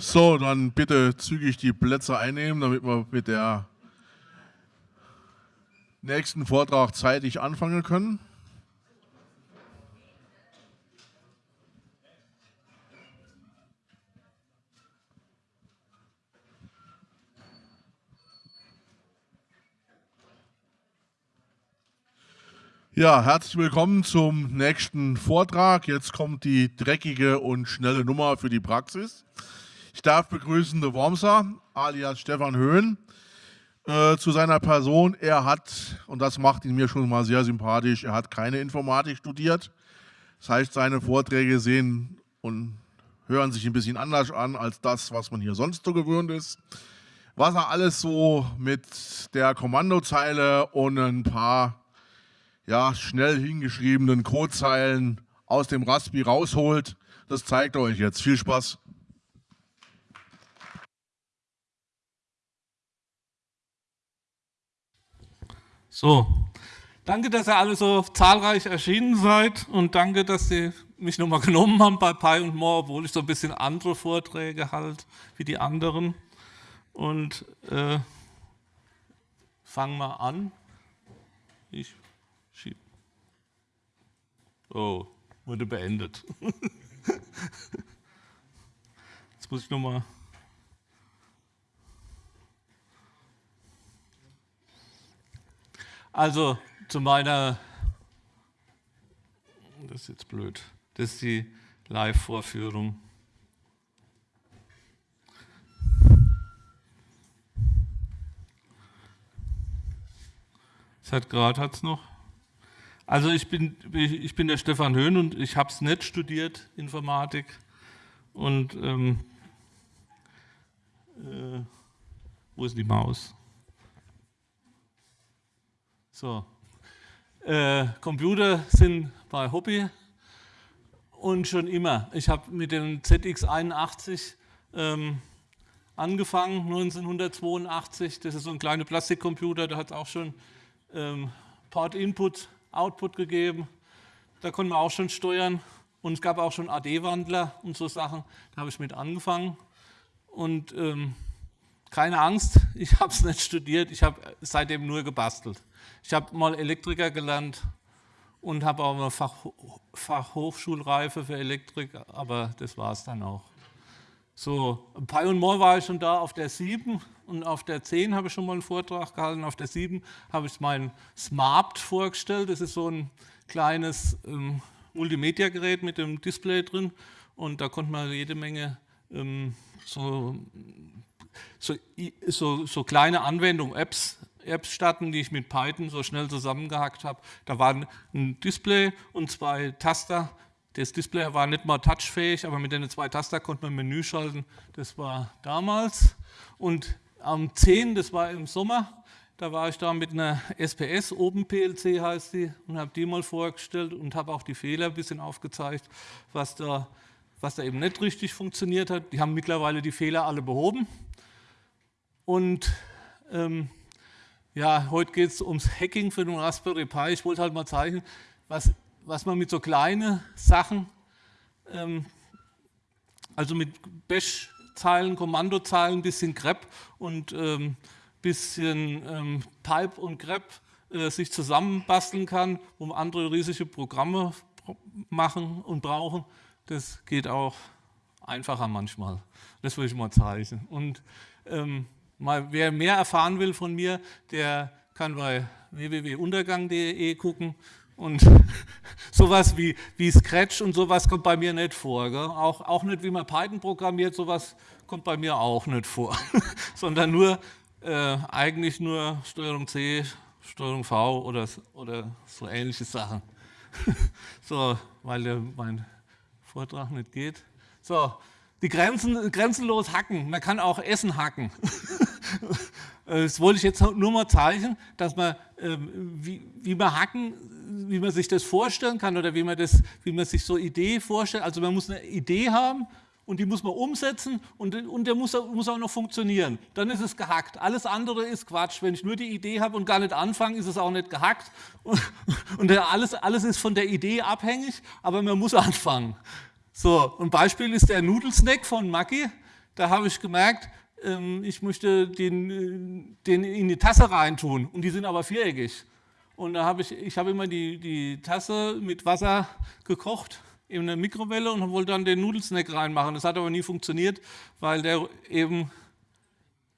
So, dann bitte zügig die Plätze einnehmen, damit wir mit der nächsten Vortrag zeitig anfangen können. Ja, herzlich willkommen zum nächsten Vortrag. Jetzt kommt die dreckige und schnelle Nummer für die Praxis. Ich darf begrüßen De Wormser, alias Stefan Höhn, äh, zu seiner Person. Er hat, und das macht ihn mir schon mal sehr sympathisch, er hat keine Informatik studiert. Das heißt, seine Vorträge sehen und hören sich ein bisschen anders an als das, was man hier sonst so gewöhnt ist. Was er alles so mit der Kommandozeile und ein paar ja, schnell hingeschriebenen Codezeilen aus dem Raspi rausholt. Das zeigt euch jetzt. Viel Spaß. So, danke, dass ihr alle so zahlreich erschienen seid und danke, dass ihr mich nochmal genommen haben bei Pi und More, obwohl ich so ein bisschen andere Vorträge halt wie die anderen. Und äh, fangen wir an. Ich Oh, wurde beendet. Jetzt muss ich nochmal. Also zu meiner, das ist jetzt blöd, das ist die Live-Vorführung. Seit gerade hat es noch. Also ich bin, ich bin der Stefan Höhn und ich habe es nicht studiert, Informatik. Und ähm, äh, wo ist die Maus? So. Äh, Computer sind bei Hobby und schon immer. Ich habe mit dem ZX81 ähm, angefangen, 1982. Das ist so ein kleiner Plastikcomputer, da hat es auch schon ähm, Port-Input Output gegeben. Da konnten wir auch schon steuern. Und es gab auch schon AD-Wandler und so Sachen. Da habe ich mit angefangen. Und ähm, keine Angst, ich habe es nicht studiert, ich habe seitdem nur gebastelt. Ich habe mal Elektriker gelernt und habe auch eine Fach, Fachhochschulreife für Elektrik, aber das war es dann auch. So, Pi und More war ich schon da auf der 7 und auf der 10 habe ich schon mal einen Vortrag gehalten. Auf der 7 habe ich mein Smart vorgestellt. Das ist so ein kleines ähm, Multimedia-Gerät mit dem Display drin und da konnte man jede Menge ähm, so, so, so, so, kleine Anwendungen, Apps, Apps starten, die ich mit Python so schnell zusammengehackt habe. Da war ein Display und zwei Taster das Display war nicht mal touchfähig, aber mit den zwei Taster konnte man Menü schalten. Das war damals. Und am 10, das war im Sommer, da war ich da mit einer SPS, OpenPLC heißt die, und habe die mal vorgestellt und habe auch die Fehler ein bisschen aufgezeigt, was da, was da eben nicht richtig funktioniert hat. Die haben mittlerweile die Fehler alle behoben. Und ähm, ja, heute geht es ums Hacking für den Raspberry Pi. Ich wollte halt mal zeigen, was was man mit so kleinen Sachen, ähm, also mit Bash-Zeilen, Kommandozeilen, bisschen grep und ähm, bisschen ähm, Pipe und grep äh, sich zusammenbasteln kann, wo andere riesige Programme machen und brauchen. Das geht auch einfacher manchmal. Das will ich mal zeigen. Und ähm, mal, wer mehr erfahren will von mir, der kann bei www.untergang.de gucken und sowas wie, wie Scratch und sowas kommt bei mir nicht vor. Auch, auch nicht, wie man Python programmiert, sowas kommt bei mir auch nicht vor. Sondern nur, äh, eigentlich nur Steuerung C, Steuerung V oder, oder so ähnliche Sachen. so, weil der, mein Vortrag nicht geht. So, die Grenzen, grenzenlos hacken. Man kann auch Essen hacken. das wollte ich jetzt nur mal zeigen, dass man, ähm, wie, wie man hacken wie man sich das vorstellen kann oder wie man, das, wie man sich so Idee vorstellt. Also man muss eine Idee haben und die muss man umsetzen und, und der muss, muss auch noch funktionieren. Dann ist es gehackt. Alles andere ist Quatsch. Wenn ich nur die Idee habe und gar nicht anfange, ist es auch nicht gehackt. Und, und alles, alles ist von der Idee abhängig, aber man muss anfangen. So, ein Beispiel ist der Nudelsnack von Maggi. da habe ich gemerkt, ähm, ich möchte den, äh, den in die Tasse reintun und die sind aber viereckig. Und da habe ich, ich habe immer die, die Tasse mit Wasser gekocht in eine Mikrowelle und wollte dann den Nudelsnack reinmachen. Das hat aber nie funktioniert, weil der eben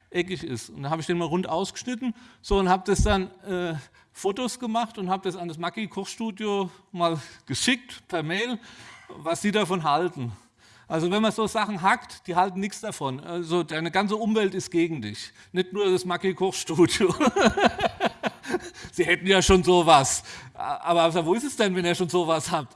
eckig ist. Und da habe ich den mal rund ausgeschnitten so, und habe das dann äh, Fotos gemacht und habe das an das Maki Kochstudio mal geschickt per Mail, was sie davon halten. Also wenn man so Sachen hackt, die halten nichts davon. Also deine ganze Umwelt ist gegen dich, nicht nur das Maki Kochstudio. Sie hätten ja schon sowas. Aber wo ist es denn, wenn ihr schon sowas habt?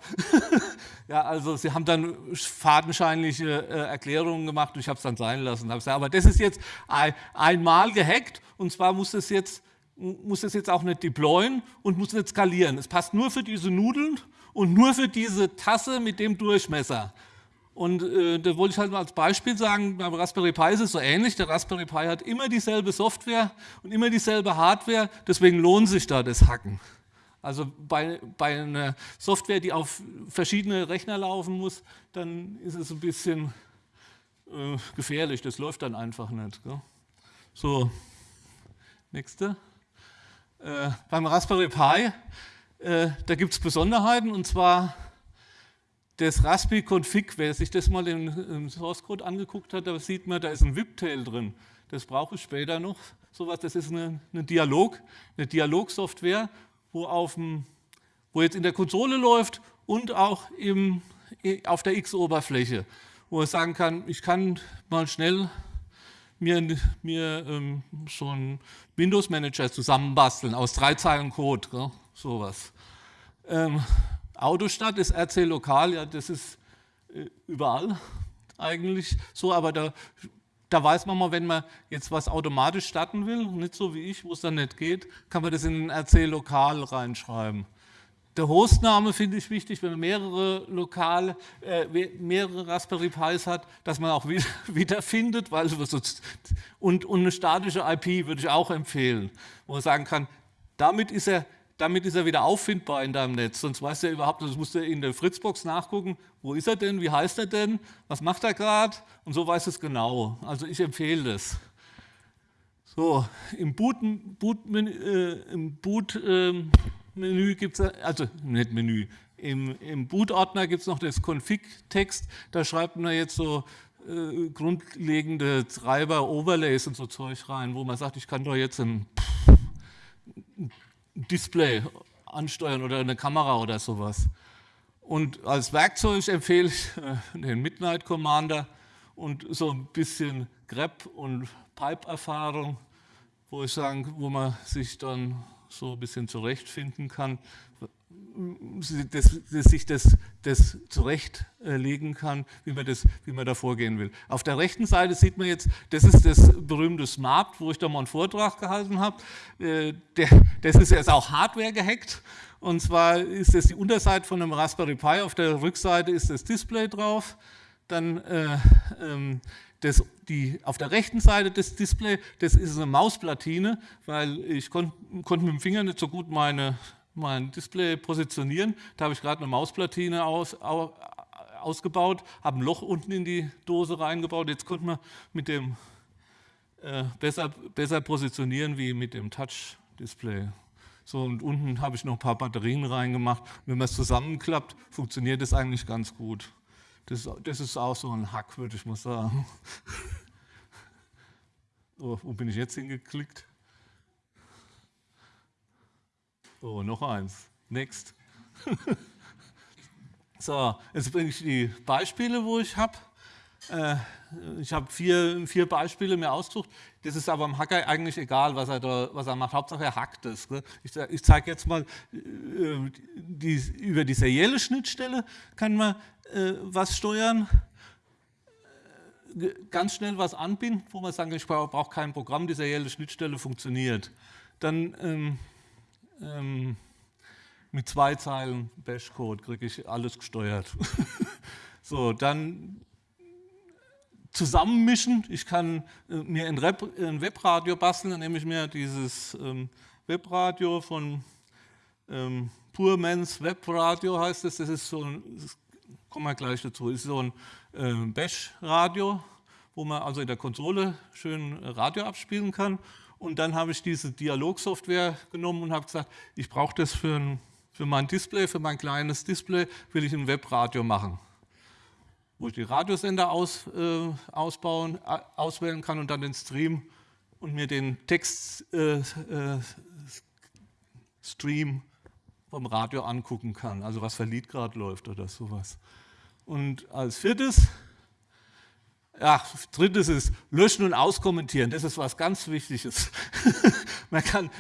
ja, also Sie haben dann fadenscheinliche äh, Erklärungen gemacht und ich habe es dann sein lassen. Aber das ist jetzt ein, einmal gehackt und zwar muss es jetzt muss es jetzt auch nicht deployen und muss nicht skalieren. Es passt nur für diese Nudeln und nur für diese Tasse mit dem Durchmesser. Und äh, da wollte ich halt mal als Beispiel sagen, beim Raspberry Pi ist es so ähnlich. Der Raspberry Pi hat immer dieselbe Software und immer dieselbe Hardware, deswegen lohnt sich da das Hacken. Also bei, bei einer Software, die auf verschiedene Rechner laufen muss, dann ist es ein bisschen äh, gefährlich, das läuft dann einfach nicht. Gell? So, nächste. Äh, beim Raspberry Pi, äh, da gibt es Besonderheiten und zwar das Raspi Config, wer sich das mal im, Source Code angeguckt hat, da sieht man, da ist ein VIP-Tail drin. Das brauche ich später noch. Sowas, das ist eine, eine Dialog, eine Dialogsoftware, wo, wo jetzt in der Konsole läuft und auch im, auf der X-Oberfläche, wo ich sagen kann, ich kann mal schnell mir, mir ähm, so einen Windows-Manager zusammenbasteln aus drei Zeilen Code, gell? Sowas. Ähm, Autostadt ist RC lokal, ja, das ist äh, überall eigentlich so, aber da, da weiß man mal, wenn man jetzt was automatisch starten will, nicht so wie ich, wo es dann nicht geht, kann man das in den RC lokal reinschreiben. Der Hostname finde ich wichtig, wenn man mehrere lokale, äh, mehrere Raspberry Pis hat, dass man auch wieder, wiederfindet, weil und, und eine statische IP würde ich auch empfehlen, wo man sagen kann, damit ist er damit ist er wieder auffindbar in deinem Netz. Sonst weißt du ja überhaupt, das musst du in der Fritzbox nachgucken, wo ist er denn, wie heißt er denn, was macht er gerade und so weiß es genau. Also ich empfehle das. So, im Boot-Menü äh, Boot, äh, gibt es, also nicht Menü, im, im Boot-Ordner gibt es noch das Config-Text, da schreibt man jetzt so äh, grundlegende Treiber, Overlays und so Zeug rein, wo man sagt, ich kann doch jetzt ein Display ansteuern oder eine Kamera oder sowas. Und als Werkzeug empfehle ich äh, den Midnight Commander und so ein bisschen grep- und Pipe-Erfahrung, wo ich sagen, wo man sich dann so ein bisschen zurechtfinden kann, das, das sich das, das zurechtlegen kann, wie man, das, wie man da vorgehen will. Auf der rechten Seite sieht man jetzt, das ist das berühmte Smart, wo ich da mal einen Vortrag gehalten habe. Äh, das ist jetzt auch Hardware gehackt. Und zwar ist das die Unterseite von einem Raspberry Pi, auf der Rückseite ist das Display drauf. Dann äh, ähm, das, die, auf der rechten Seite des Display, das ist eine Mausplatine, weil ich konnte konnt mit dem Finger nicht so gut meine mein Display positionieren. Da habe ich gerade eine Mausplatine aus, ausgebaut, habe ein Loch unten in die Dose reingebaut. Jetzt konnte man mit dem äh, besser, besser positionieren wie mit dem Touch-Display. So, und unten habe ich noch ein paar Batterien reingemacht. Wenn man es zusammenklappt, funktioniert das eigentlich ganz gut. Das, das ist auch so ein Hack, würde ich mal sagen. Oh, wo bin ich jetzt hingeklickt? So, noch eins. Next. so, jetzt bringe ich die Beispiele, wo ich habe. Äh, ich habe vier, vier Beispiele mir ausgesucht. Das ist aber am Hacker eigentlich egal, was er, da, was er macht. Hauptsache er hackt es. Ich, ich zeige jetzt mal, äh, die, über die serielle Schnittstelle kann man äh, was steuern ganz schnell was anbinden, wo man sagt, ich brauche kein Programm, die serielle Schnittstelle funktioniert. Dann ähm, ähm, mit zwei Zeilen Bash-Code kriege ich alles gesteuert. so, dann zusammenmischen. Ich kann äh, mir ein, Rep, ein, Webradio basteln, dann nehme ich mir dieses ähm, Webradio von ähm, Purmans Webradio heißt es. Das ist so ein, kommen wir gleich dazu, ist so ein ähm, Bash-Radio, wo man also in der Konsole schön Radio abspielen kann. Und dann habe ich diese Dialogsoftware genommen und habe gesagt, ich brauche das für, ein, für mein Display, für mein kleines Display, will ich ein Webradio machen. Wo ich die Radiosender aus, äh, ausbauen, äh, auswählen kann und dann den Stream und mir den Textstream äh, vom Radio angucken kann, also was für Lied gerade läuft oder sowas. Und als viertes ja, drittes ist löschen und auskommentieren. Das ist was ganz Wichtiges. man kann,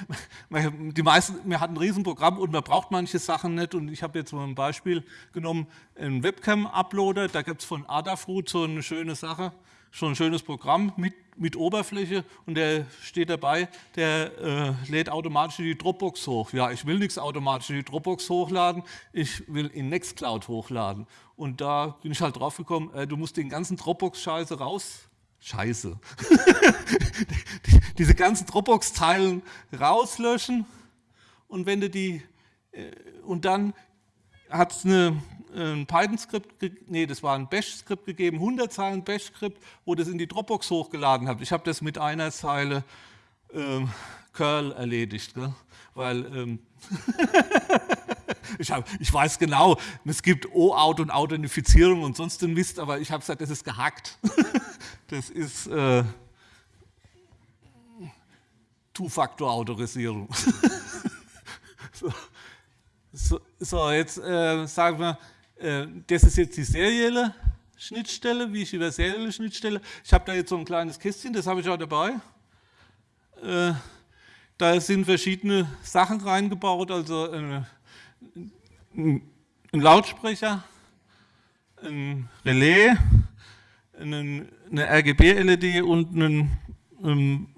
man, die meisten, man hat ein Riesenprogramm und man braucht manche Sachen nicht. Und ich habe jetzt mal ein Beispiel genommen, einen Webcam-Uploader. Da gibt es von Adafruit so eine schöne Sache schon ein schönes Programm mit, mit Oberfläche und der steht dabei, der äh, lädt automatisch die Dropbox hoch. Ja, ich will nichts automatisch in die Dropbox hochladen, ich will in Nextcloud hochladen. Und da bin ich halt drauf gekommen, äh, du musst den ganzen Dropbox-Scheiße raus, Scheiße, diese ganzen Dropbox-Zeilen rauslöschen und wenn du die, äh, und dann hat es eine ein Python-Skript, nee, das war ein Bash-Skript gegeben, 100 Zeilen Bash-Skript, wo das in die Dropbox hochgeladen habe. Ich habe das mit einer Zeile ähm, Curl erledigt, gell? weil ähm, ich, hab, ich, weiß genau, es gibt O-Out und Authentifizierung und sonst den Mist, aber ich habe gesagt, das ist gehackt. das ist äh, Two-Factor-Autorisierung. so. So, so, jetzt äh, sagen wir, das ist jetzt die serielle Schnittstelle, wie ich über serielle Schnittstelle. Ich habe da jetzt so ein kleines Kästchen, das habe ich auch dabei. Äh, da sind verschiedene Sachen reingebaut, also äh, ein Lautsprecher, ein Relais, eine RGB-LED und einen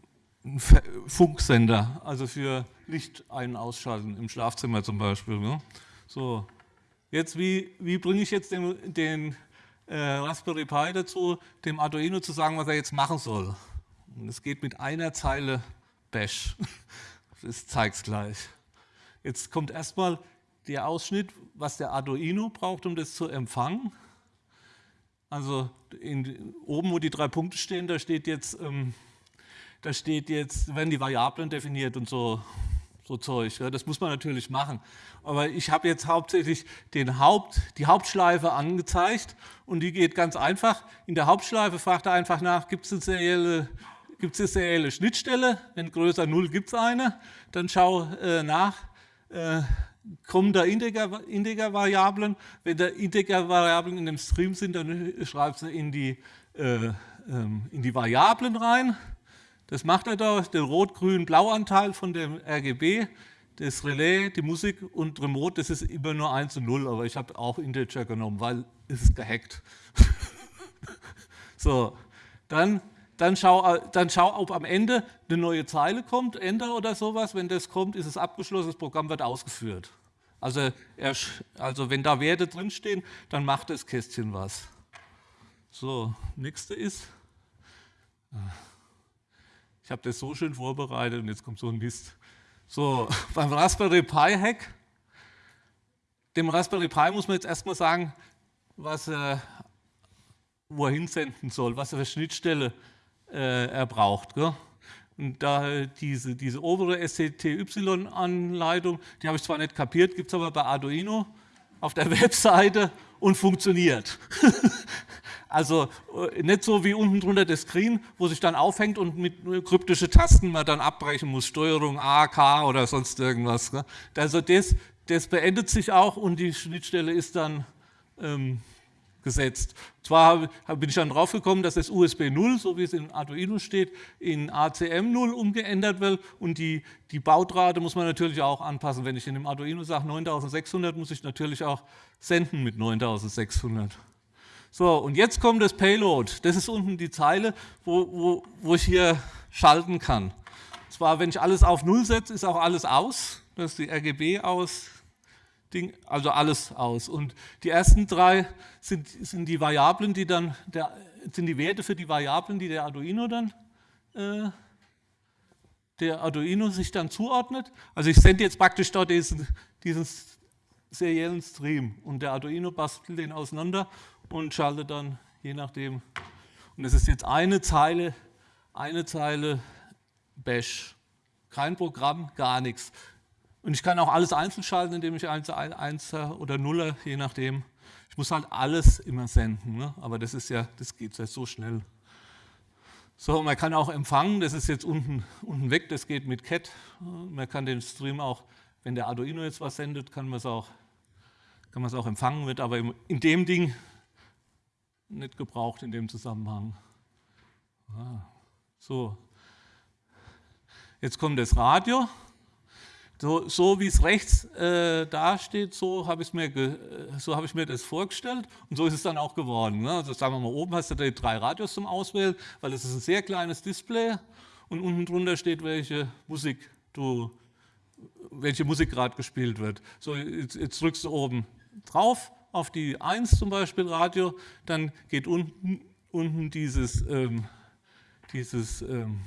Funksender, also für Licht ein- und ausschalten, im Schlafzimmer zum Beispiel. Ne? So, Jetzt, wie, wie bringe ich jetzt den, den äh, Raspberry Pi dazu, dem Arduino zu sagen, was er jetzt machen soll? Und es geht mit einer Zeile Bash. Ich es gleich. Jetzt kommt erstmal der Ausschnitt, was der Arduino braucht, um das zu empfangen. Also in, oben, wo die drei Punkte stehen, da steht jetzt, ähm, da steht jetzt, werden die Variablen definiert und so so Zeug. Ja, das muss man natürlich machen. Aber ich habe jetzt hauptsächlich den Haupt, die Hauptschleife angezeigt und die geht ganz einfach. In der Hauptschleife fragt er einfach nach, gibt es eine serielle Gibt es serielle Schnittstelle? Wenn größer 0 gibt es eine. Dann schau äh, nach, äh, kommen da Integer-Variablen. Wenn da Integer-Variablen in dem Stream sind, dann schreibst du in die, äh, ähm, in die Variablen rein. Das macht er da, den rot-grün-blau-Anteil von dem RGB, das Relais, die Musik und Remote, das ist immer nur 1 und 0, aber ich habe auch Integer genommen, weil es ist gehackt. so, dann, dann, schau, dann schau, ob am Ende eine neue Zeile kommt, Enter oder sowas. Wenn das kommt, ist es abgeschlossen, das Programm wird ausgeführt. Also, er, also wenn da Werte drinstehen, dann macht das Kästchen was. So, nächste ist... Ich habe das so schön vorbereitet und jetzt kommt so ein Mist. So, beim Raspberry Pi Hack, dem Raspberry Pi muss man jetzt erstmal sagen, was er, wo er hinsenden soll, was er für Schnittstelle äh, er braucht. Gell? Und da diese, diese obere SCTY-Anleitung, die habe ich zwar nicht kapiert, gibt es aber bei Arduino auf der Webseite und funktioniert. Also äh, nicht so wie unten drunter das Screen, wo sich dann aufhängt und mit kryptischen Tasten man dann abbrechen muss, Steuerung A, K oder sonst irgendwas. Also das, das beendet sich auch und die Schnittstelle ist dann ähm, gesetzt. Zwar bin ich dann drauf gekommen, dass das USB 0, so wie es in Arduino steht, in ACM 0 umgeändert wird und die, die Bautrate muss man natürlich auch anpassen. Wenn ich in dem Arduino sage 9600, muss ich natürlich auch senden mit 9600. So, und jetzt kommt das Payload. Das ist unten die Zeile, wo, wo, wo ich hier schalten kann. Und zwar, wenn ich alles auf Null setze, ist auch alles aus. Das ist die RGB aus, Ding, also alles aus. Und die ersten drei sind, sind die Variablen, die dann, der, sind die Werte für die Variablen, die der Arduino dann, äh, der Arduino sich dann zuordnet. Also ich sende jetzt praktisch dort diesen, diesen seriellen Stream und der Arduino bastelt den auseinander und schaltet dann je nachdem Und das ist jetzt eine Zeile, eine Zeile Bash. Kein Programm, gar nichts. Und ich kann auch alles einzeln schalten, indem ich 1, 1 oder 0, je nachdem. Ich muss halt alles immer senden, ne? aber das ist ja, das geht ja so schnell. So, man kann auch empfangen, das ist jetzt unten, unten weg, das geht mit CAT. Man kann den Stream auch, wenn der Arduino jetzt was sendet, kann man es auch, es auch empfangen, wird aber in dem Ding nicht gebraucht in dem Zusammenhang. Ah, so, jetzt kommt das Radio. So, so wie es rechts äh, dasteht, so habe ich, mir so hab ich mir das vorgestellt und so ist es dann auch geworden. Ne? Also sagen wir mal, oben hast du die drei Radios zum Auswählen, weil es ist ein sehr kleines Display und unten drunter steht, welche Musik du, welche Musik gerade gespielt wird. So, jetzt, jetzt drückst du oben drauf auf die 1 zum Beispiel Radio, dann geht unten, unten dieses, ähm, dieses ähm,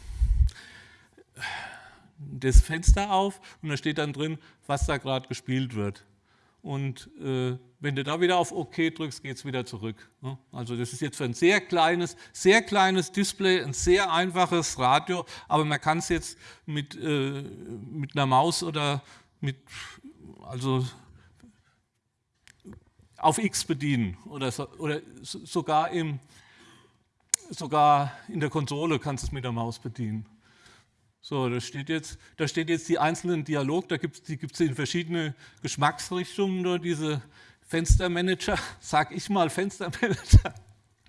das Fenster auf und da steht dann drin, was da gerade gespielt wird. Und äh, wenn du da wieder auf OK drückst, geht es wieder zurück. Ne? Also das ist jetzt für ein sehr kleines, sehr kleines Display, ein sehr einfaches Radio, aber man kann es jetzt mit, äh, mit einer Maus oder mit, also auf X bedienen oder, so, oder sogar, im, sogar in der Konsole kannst du es mit der Maus bedienen. So, da steht jetzt, da steht jetzt die einzelnen Dialog, da gibt es in verschiedene Geschmacksrichtungen, nur diese Fenstermanager, sag ich mal Fenstermanager,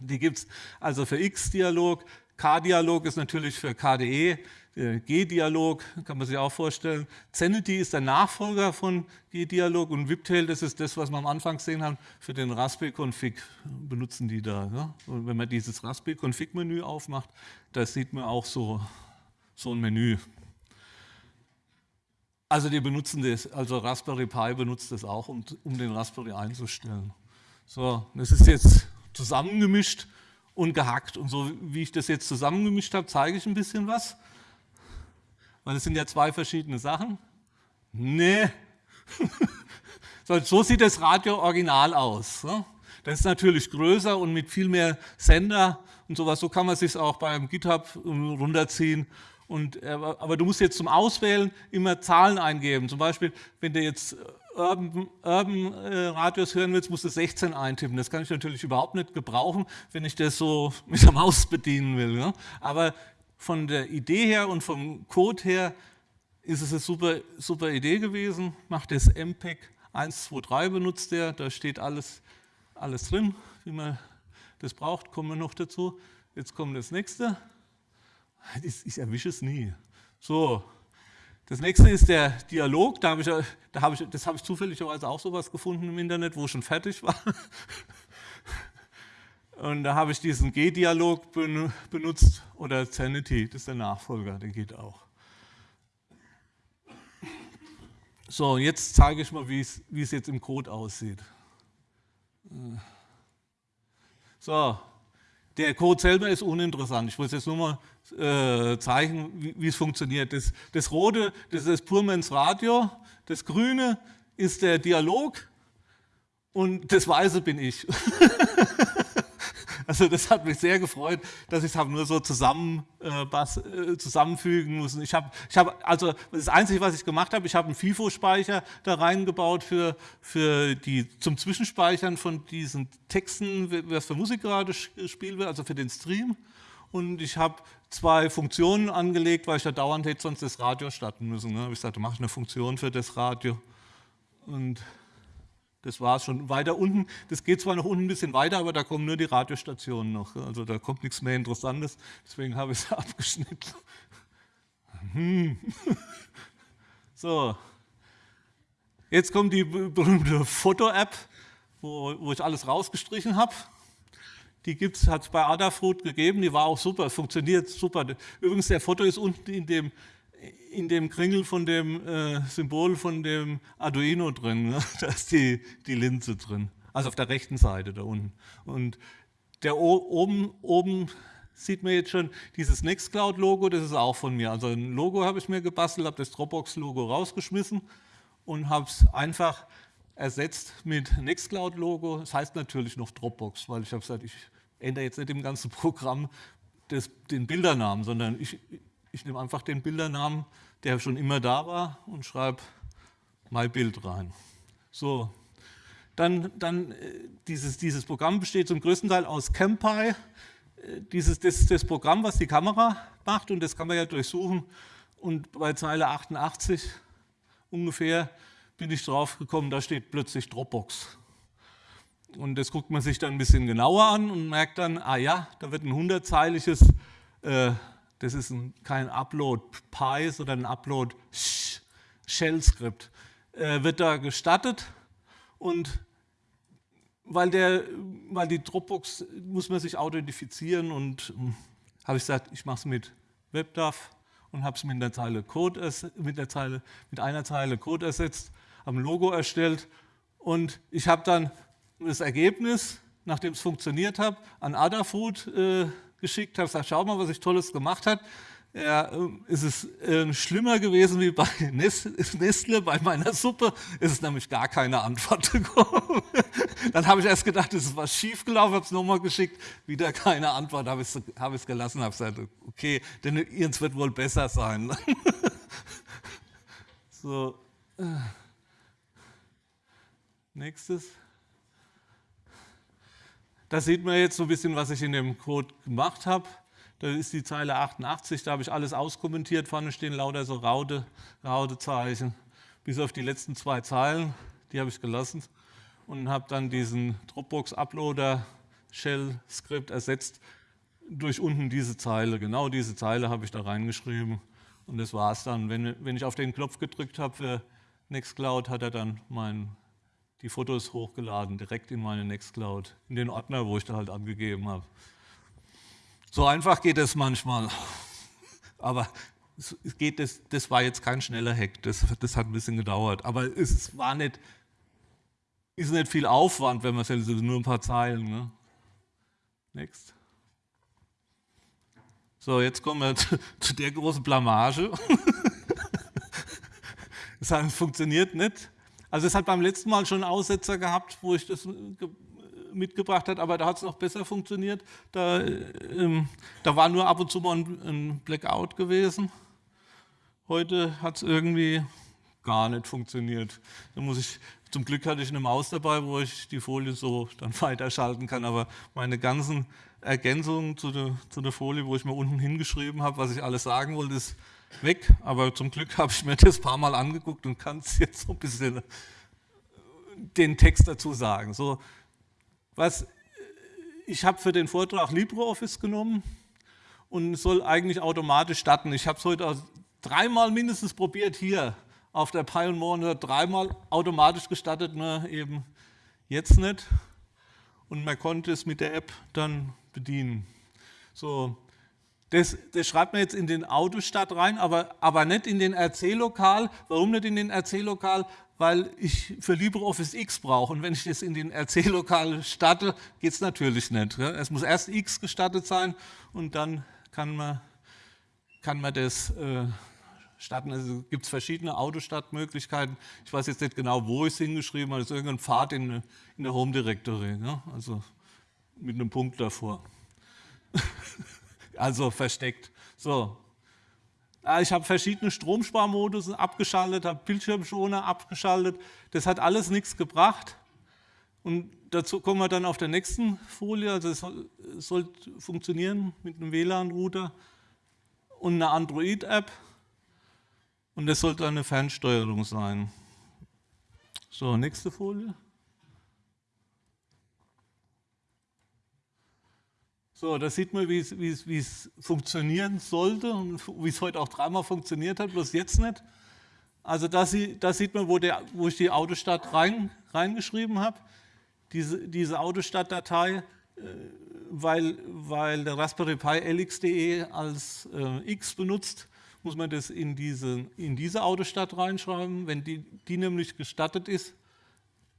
die gibt es also für X-Dialog, K-Dialog ist natürlich für KDE, G-Dialog kann man sich auch vorstellen. Zenity ist der Nachfolger von G-Dialog und Wiptail, das ist das, was wir am Anfang gesehen haben, für den Raspberry-Config benutzen die da. Ja? Und wenn man dieses Raspberry-Config-Menü aufmacht, da sieht man auch so so ein Menü. Also die benutzen das, also Raspberry Pi benutzt das auch, um, um den Raspberry einzustellen. So, das ist jetzt zusammengemischt und gehackt. Und so wie ich das jetzt zusammengemischt habe, zeige ich ein bisschen was. Weil es sind ja zwei verschiedene Sachen. Nee. so sieht das Radio original aus. Das ist natürlich größer und mit viel mehr Sender und sowas. So kann man sich auch beim GitHub runterziehen und, äh, aber du musst jetzt zum Auswählen immer Zahlen eingeben. Zum Beispiel, wenn du jetzt Urban, Urban äh, hören willst, musst du 16 eintippen. Das kann ich natürlich überhaupt nicht gebrauchen, wenn ich das so mit der Maus bedienen will. Ne? Aber von der Idee her und vom Code her ist es eine super, super Idee gewesen. Macht das MPEG 123 benutzt der, da steht alles, alles drin, wie man das braucht, kommen wir noch dazu. Jetzt kommt das nächste. Ich erwische es nie. So, das nächste ist der Dialog. Da habe ich, da habe ich, das habe ich zufälligerweise auch sowas gefunden im Internet, wo schon fertig war. Und da habe ich diesen G-Dialog benutzt oder Sanity, das ist der Nachfolger, der geht auch. So, jetzt zeige ich mal, wie es, jetzt im Code aussieht. So, der Code selber ist uninteressant. Ich wollte jetzt nur mal äh, zeigen, wie, es funktioniert. Das, das Rote, das ist Purmans Radio, das Grüne ist der Dialog und das Weiße bin ich. Also das hat mich sehr gefreut, dass ich es nur so zusammen, äh, bas, äh, zusammenfügen muss. Ich habe, ich hab, also das Einzige, was ich gemacht habe, ich habe einen FIFO-Speicher da reingebaut für, für die, zum Zwischenspeichern von diesen Texten, was für Musik gerade gespielt wird, also für den Stream. Und ich habe zwei Funktionen angelegt, weil ich da dauernd hätte sonst das Radio starten müssen. Ne? Ich gesagt, da mache ich eine Funktion für das Radio. Und das war es schon. Weiter unten, das geht zwar noch unten ein bisschen weiter, aber da kommen nur die Radiostationen noch. Also da kommt nichts mehr Interessantes, deswegen habe ich es abgeschnitten. Hm. So, jetzt kommt die berühmte Foto-App, wo, wo, ich alles rausgestrichen habe. Die hat es bei Adafruit gegeben, die war auch super, funktioniert super. Übrigens, der Foto ist unten in dem in dem Kringel von dem äh, Symbol von dem Arduino drin. Ne? Da ist die, die Linse drin. Also auf der rechten Seite da unten. Und der oben, oben sieht man jetzt schon dieses Nextcloud-Logo, das ist auch von mir. Also ein Logo habe ich mir gebastelt, habe das Dropbox-Logo rausgeschmissen und habe es einfach ersetzt mit Nextcloud-Logo. Das heißt natürlich noch Dropbox, weil ich habe gesagt, ich ändere jetzt nicht im ganzen Programm des, den Bildernamen, sondern ich, ich nehme einfach den Bildernamen, der schon immer da war und schreibe MyBild rein. So, dann, dann äh, dieses, dieses Programm besteht zum größten Teil aus CamPy. Äh, dieses, das ist das Programm, was die Kamera macht und das kann man ja durchsuchen. Und bei Zeile 88 ungefähr bin ich drauf gekommen, da steht plötzlich Dropbox. Und das guckt man sich dann ein bisschen genauer an und merkt dann, ah ja, da wird ein hundertzeiliges, äh, das ist ein, kein Upload Py, sondern ein Upload Shell-Skript, äh, wird da gestattet und weil, der, weil die Dropbox muss man sich authentifizieren und hm, habe ich gesagt, ich mache es mit WebDAV und habe es mit der Zeile Code mit der Zeile mit einer Zeile Code ersetzt, habe ein Logo erstellt und ich habe dann das Ergebnis, nachdem es funktioniert hat, an Adafruit äh, geschickt, habe gesagt, schau mal, was ich Tolles gemacht habe. Ja, ähm, ist es äh, schlimmer gewesen wie bei Nestle, bei meiner Suppe, ist es nämlich gar keine Antwort gekommen. Dann habe ich erst gedacht, es ist was schiefgelaufen, habe es nochmal geschickt, wieder keine Antwort, habe ich es hab gelassen, habe gesagt, okay, denn ihrs wird wohl besser sein. so, äh. nächstes. Da sieht man jetzt so ein bisschen, was ich in dem Code gemacht habe. Da ist die Zeile 88, da habe ich alles auskommentiert. Vorne stehen lauter so Raute, Rautezeichen. Bis auf die letzten zwei Zeilen, die habe ich gelassen. Und habe dann diesen Dropbox-Uploader Shell-Skript ersetzt durch unten diese Zeile. Genau diese Zeile habe ich da reingeschrieben. Und das war es dann. Wenn, wenn ich auf den Knopf gedrückt habe für Nextcloud, hat er dann mein, die Fotos hochgeladen, direkt in meine Nextcloud, in den Ordner, wo ich da halt angegeben habe. So einfach geht es manchmal. Aber es geht, das, das war jetzt kein schneller Hack, das, das hat ein bisschen gedauert. Aber es war nicht, ist nicht viel Aufwand, wenn man es nur ein paar Zeilen. Ne? Next. So, jetzt kommen wir zu, zu der großen Blamage. Es funktioniert nicht. Also es hat beim letzten Mal schon Aussetzer gehabt, wo ich das mitgebracht hat, aber da hat es noch besser funktioniert. Da, ähm, da war nur ab und zu mal ein, ein Blackout gewesen. Heute hat es irgendwie gar nicht funktioniert. Da muss ich, zum Glück hatte ich eine Maus dabei, wo ich die Folie so dann weiterschalten kann, aber meine ganzen Ergänzungen zu der, zu der Folie, wo ich mir unten hingeschrieben habe, was ich alles sagen wollte, ist weg. Aber zum Glück habe ich mir das ein paar Mal angeguckt und kann es jetzt so ein bisschen den Text dazu sagen. So, was ich habe für den Vortrag LibreOffice genommen und soll eigentlich automatisch starten. Ich habe es heute dreimal mindestens probiert hier auf der Pi und Monitor, dreimal automatisch gestartet, nur eben jetzt nicht. Und man konnte es mit der App dann bedienen. So, das, das, schreibt man jetzt in den Autostart rein, aber, aber nicht in den RC-Lokal. Warum nicht in den RC-Lokal? weil ich für LibreOffice X brauche. Und wenn ich das in den RC-Lokal starte, geht es natürlich nicht. Es muss erst X gestattet sein und dann kann man, kann man das äh, starten. Also gibt es verschiedene Autostartmöglichkeiten. Ich weiß jetzt nicht genau, wo ich es hingeschrieben habe. Das ist irgendein Pfad in, in der Home Directory. Ne? Also mit einem Punkt davor. also versteckt. So, ich habe verschiedene Stromsparmodus abgeschaltet, habe Bildschirmschoner abgeschaltet. Das hat alles nichts gebracht. Und dazu kommen wir dann auf der nächsten Folie. Also es soll, es soll funktionieren mit einem WLAN-Router und einer Android-App. Und das sollte eine Fernsteuerung sein. So, nächste Folie. So, da sieht man, wie es, funktionieren sollte und wie es heute auch dreimal funktioniert hat, bloß jetzt nicht. Also da, da sieht man, wo, der, wo, ich die Autostadt rein, reingeschrieben habe. Diese, diese Autostadt-Datei, äh, weil, weil der Raspberry Pi LX.de als äh, X benutzt, muss man das in diese, in diese Autostadt reinschreiben. Wenn die, die nämlich gestattet ist,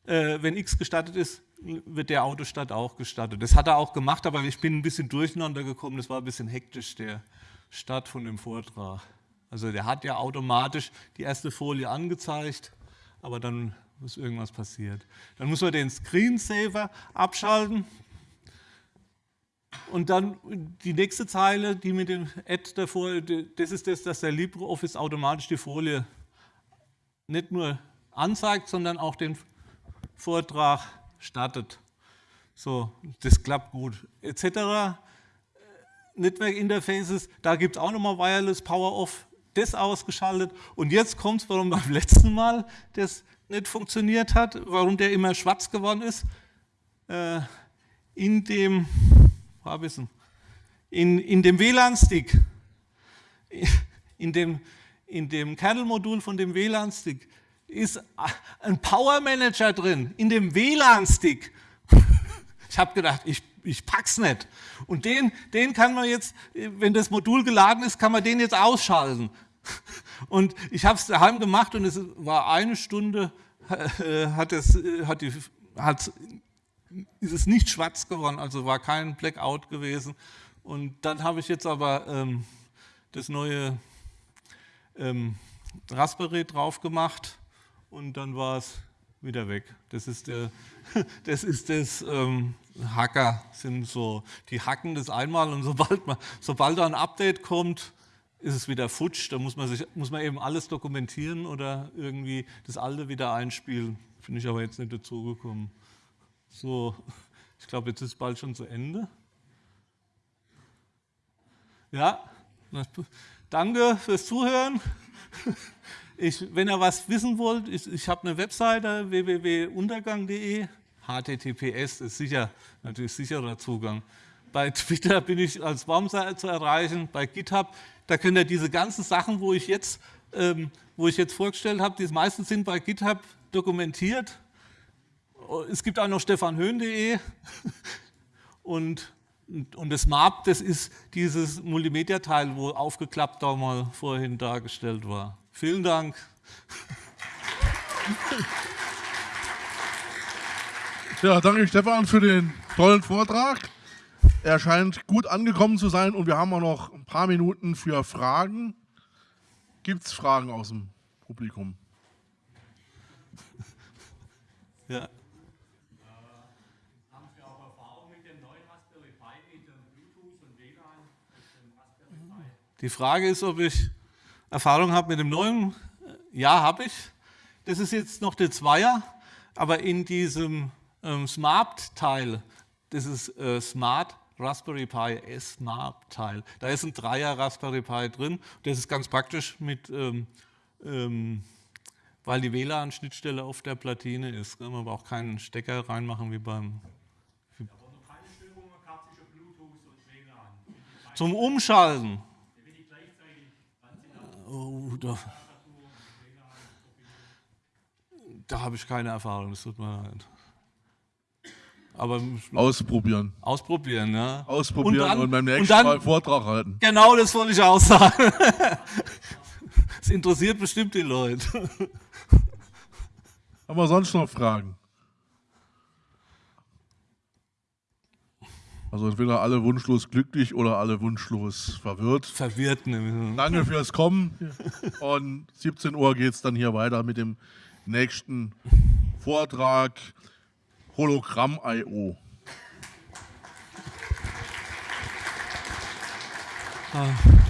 äh, wenn X gestattet ist, wird der Autostart auch gestattet. Das hat er auch gemacht, aber ich bin ein bisschen durcheinander gekommen. Das war ein bisschen hektisch, der Start von dem Vortrag. Also der hat ja automatisch die erste Folie angezeigt, aber dann ist irgendwas passiert. Dann muss man den Screensaver abschalten. Und dann die nächste Zeile, die mit dem Add davor, das ist das, dass der LibreOffice automatisch die Folie nicht nur anzeigt, sondern auch den Vortrag startet. So, das klappt gut. Etc. Network Interfaces, da gibt es auch nochmal Wireless Power Off, das ausgeschaltet. Und jetzt kommt es, warum beim letzten Mal das nicht funktioniert hat, warum der immer schwarz geworden ist. Äh, in dem. In, in dem WLAN-Stick, in dem, in dem Kernel-Modul von dem WLAN-Stick ist ein Power Manager drin, in dem WLAN-Stick. Ich habe gedacht, ich, ich pack's nicht. Und den, den kann man jetzt, wenn das Modul geladen ist, kann man den jetzt ausschalten. Und ich habe es daheim gemacht und es war eine Stunde, äh, hat es, hat die, hat ist es nicht schwarz geworden, also war kein Blackout gewesen. Und dann habe ich jetzt aber ähm, das neue ähm, Raspberry drauf gemacht und dann war es wieder weg. Das ist, der, das, ist das ähm, Hacker, sind so, die hacken das einmal und sobald, man, sobald da ein Update kommt, ist es wieder futsch. Da muss man, sich, muss man eben alles dokumentieren oder irgendwie das alte wieder einspielen. Finde ich aber jetzt nicht dazu gekommen. So, ich glaube, jetzt ist bald schon zu Ende. Ja, danke fürs Zuhören. Ich, wenn ihr was wissen wollt, ich, ich habe eine Webseite www.untergang.de. HTTPS ist sicher, natürlich sicherer Zugang. Bei Twitter bin ich als Baumseite zu erreichen, bei GitHub, da könnt ihr diese ganzen Sachen, wo ich jetzt, ähm, wo ich jetzt vorgestellt habe, die meisten sind bei GitHub dokumentiert es gibt auch noch stefanhöhn.de und, und das MAP, das ist dieses Multimedia-Teil, wo aufgeklappt da mal vorhin dargestellt war. Vielen Dank. Ja, danke Stefan für den tollen Vortrag. Er scheint gut angekommen zu sein und wir haben auch noch ein paar Minuten für Fragen. Gibt es Fragen aus dem Publikum? Ja. Die Frage ist, ob ich Erfahrung habe mit dem neuen. Ja, habe ich. Das ist jetzt noch der Zweier, aber in diesem ähm, Smart-Teil, das ist äh, Smart Raspberry Pi S-Smart-Teil, da ist ein Dreier Raspberry Pi drin. Das ist ganz praktisch mit, ähm, ähm, weil die WLAN-Schnittstelle auf der Platine ist. Man braucht keinen Stecker reinmachen wie beim Zum Umschalten. Oh, da, da habe ich keine Erfahrung, das tut mir leid. Aber ausprobieren. Ausprobieren, ja. Ausprobieren und, dann, und beim nächsten und dann, Mal Vortrag halten. Genau, das wollte ich auch sagen. Das interessiert bestimmt die Leute. Haben wir sonst noch Fragen? Also entweder alle wunschlos glücklich oder alle wunschlos verwirrt. Verwirrt. Ne? Danke fürs Kommen. Und 17 Uhr geht es dann hier weiter mit dem nächsten Vortrag Hologramm.io. Ah.